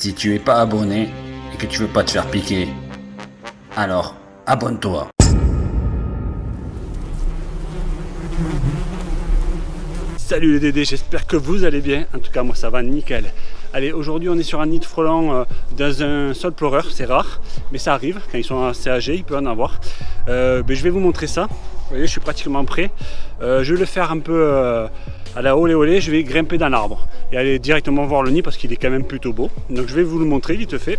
Si tu es pas abonné et que tu veux pas te faire piquer, alors abonne-toi. Salut les Dédés, j'espère que vous allez bien. En tout cas, moi ça va nickel. Allez, aujourd'hui on est sur un nid de frelons euh, dans un sol pleureur, c'est rare, mais ça arrive. Quand ils sont assez âgés, il peut en avoir. Euh, ben, je vais vous montrer ça. Vous voyez, je suis pratiquement prêt. Euh, je vais le faire un peu à la olé olé. Je vais grimper dans l'arbre et aller directement voir le nid parce qu'il est quand même plutôt beau. Donc je vais vous le montrer vite fait.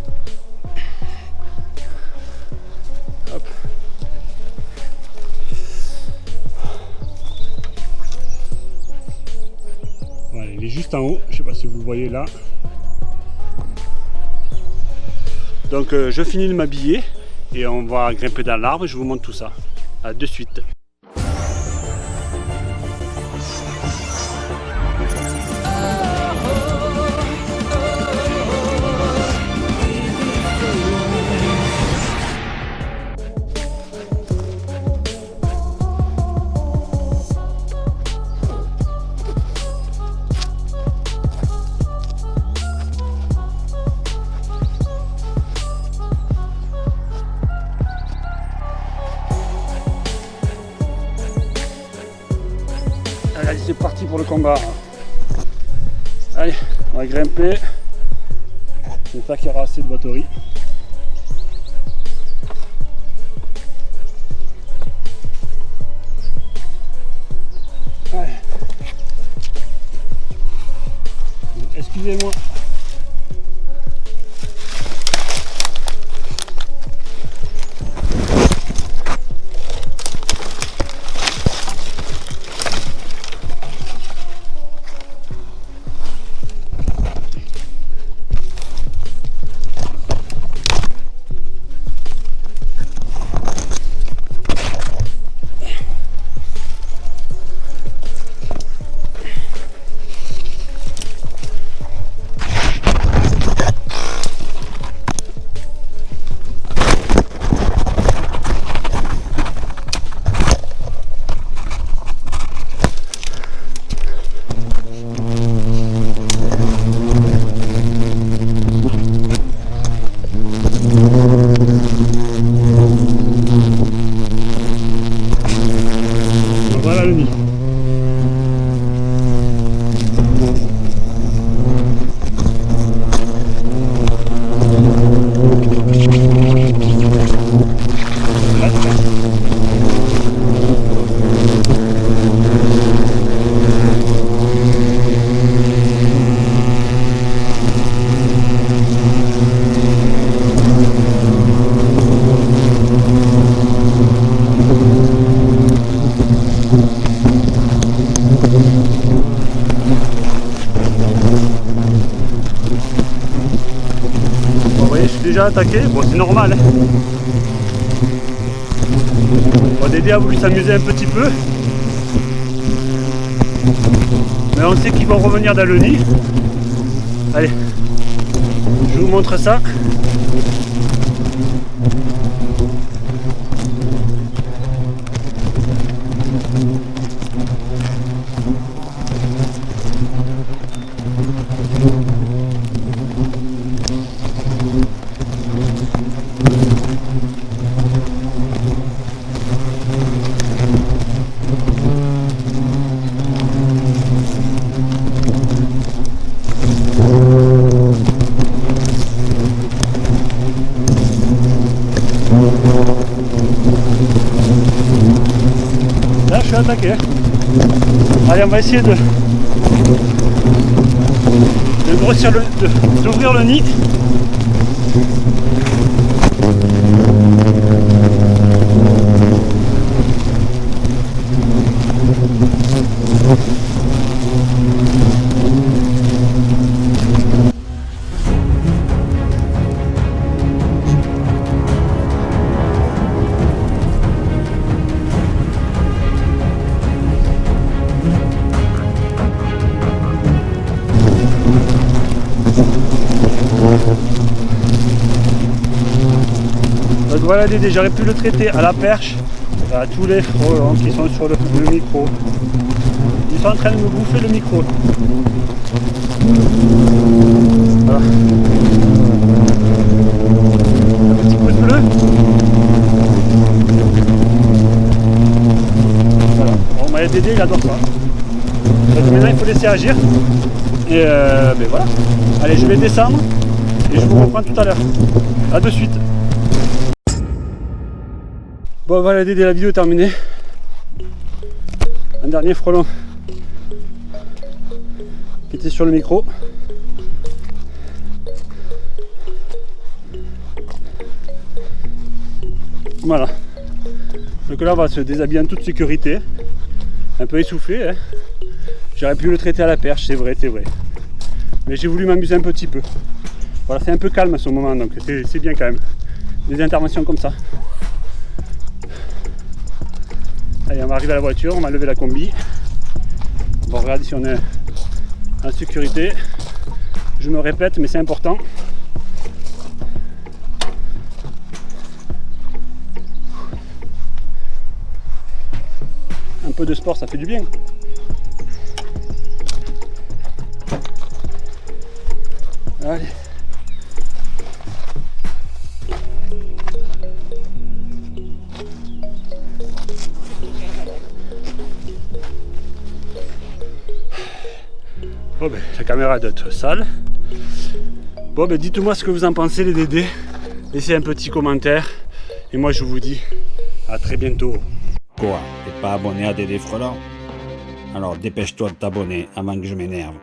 il est juste en haut, je ne sais pas si vous le voyez là. Donc euh, je finis de m'habiller et on va grimper dans l'arbre et je vous montre tout ça. A de suite. C'est parti pour le combat. Allez, on va grimper. J'espère qu'il y aura assez de batterie. Excusez-moi. Jamie. Déjà attaqué, bon c'est normal. Hein. Bon, Dédé a voulu s'amuser un petit peu. Mais on sait qu'ils vont revenir dans le nid. Allez, je vous montre ça. Allez, on va essayer de, de grossir le, d'ouvrir le nid. Donc voilà Dédé, j'aurais pu le traiter à la perche, euh, à tous les frelons hein, qui sont sur le, micro. Ils sont en train de me bouffer le micro. Voilà. Un petit coup de bleu. Voilà. Bon, Dédé, il adore ça. Maintenant, il faut laisser agir. Et euh, ben voilà. Allez, je vais descendre et je vous reprends tout à l'heure. A de suite. Bon voilà Dédé, la vidéo terminée. Un dernier frelon qui était sur le micro. Voilà. Donc là on va se déshabiller en toute sécurité. Un peu essoufflé. Hein. J'aurais pu le traiter à la perche, c'est vrai, c'est vrai. Mais j'ai voulu m'amuser un petit peu. Voilà, c'est un peu calme à ce moment, donc c'est bien quand même. Des interventions comme ça. Allez, on va arriver à la voiture, on va lever la combi. On va regarder si on est en sécurité. Je me répète, mais c'est important. Un peu de sport, ça fait du bien. Allez. Oh ben, la caméra doit être sale. Bon ben dites-moi ce que vous en pensez les dédés. Laissez un petit commentaire. Et moi je vous dis à très bientôt. Quoi T'es pas abonné à Dédé Frelant Alors dépêche-toi de t'abonner avant que je m'énerve.